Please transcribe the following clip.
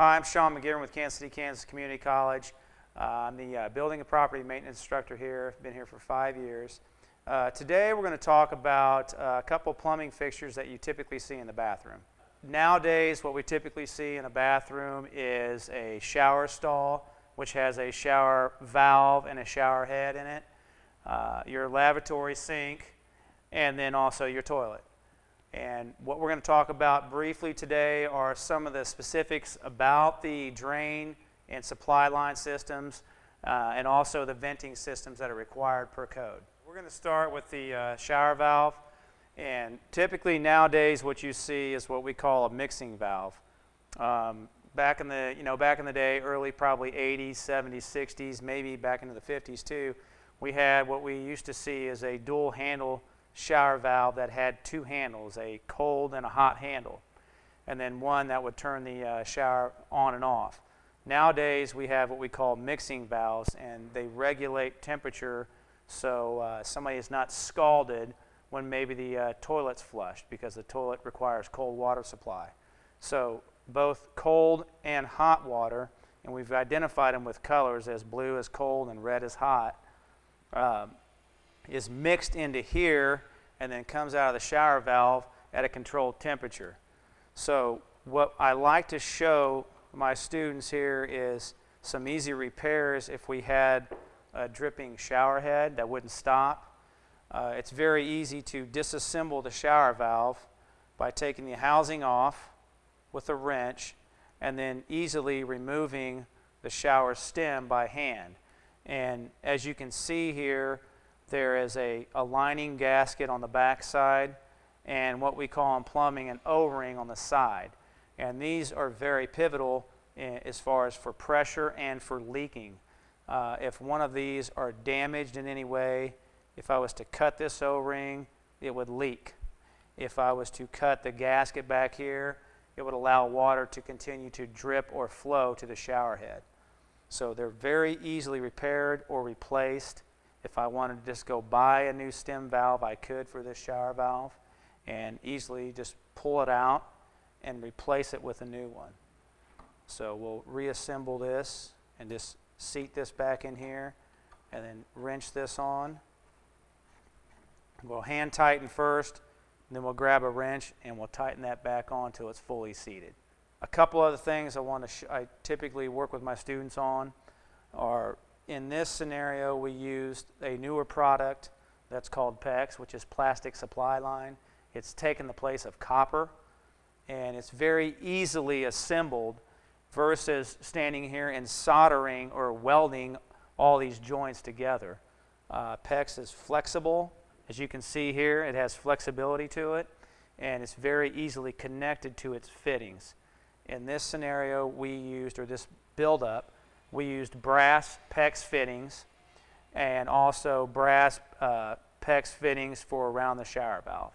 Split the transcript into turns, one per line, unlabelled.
Hi, I'm Sean McGivern with Kansas City, Kansas Community College. Uh, I'm the uh, building and property maintenance instructor here. I've Been here for five years. Uh, today we're going to talk about uh, a couple plumbing fixtures that you typically see in the bathroom. Nowadays, what we typically see in a bathroom is a shower stall, which has a shower valve and a shower head in it, uh, your lavatory sink, and then also your toilet. And what we're going to talk about briefly today are some of the specifics about the drain and supply line systems uh, and also the venting systems that are required per code. We're going to start with the uh, shower valve. And typically nowadays what you see is what we call a mixing valve. Um, back in the, you know, back in the day, early probably 80s, 70s, 60s, maybe back into the 50s too, we had what we used to see as a dual handle shower valve that had two handles, a cold and a hot handle, and then one that would turn the uh, shower on and off. Nowadays, we have what we call mixing valves, and they regulate temperature so uh, somebody is not scalded when maybe the uh, toilet's flushed because the toilet requires cold water supply. So both cold and hot water, and we've identified them with colors as blue as cold and red as hot, um, is mixed into here and then comes out of the shower valve at a controlled temperature. So what I like to show my students here is some easy repairs if we had a dripping shower head that wouldn't stop. Uh, it's very easy to disassemble the shower valve by taking the housing off with a wrench and then easily removing the shower stem by hand. And as you can see here, there is a, a lining gasket on the back side and what we call in plumbing an O-ring on the side. And these are very pivotal in, as far as for pressure and for leaking. Uh, if one of these are damaged in any way, if I was to cut this O-ring, it would leak. If I was to cut the gasket back here, it would allow water to continue to drip or flow to the shower head. So they're very easily repaired or replaced. If I wanted to just go buy a new stem valve, I could for this shower valve and easily just pull it out and replace it with a new one. So we'll reassemble this and just seat this back in here and then wrench this on. We'll hand tighten first, then we'll grab a wrench and we'll tighten that back on until it's fully seated. A couple other things I want to I typically work with my students on are in this scenario, we used a newer product that's called PEX, which is plastic supply line. It's taken the place of copper, and it's very easily assembled versus standing here and soldering or welding all these joints together. Uh, PEX is flexible. As you can see here, it has flexibility to it, and it's very easily connected to its fittings. In this scenario, we used, or this buildup, we used brass PEX fittings and also brass uh, PEX fittings for around the shower valve.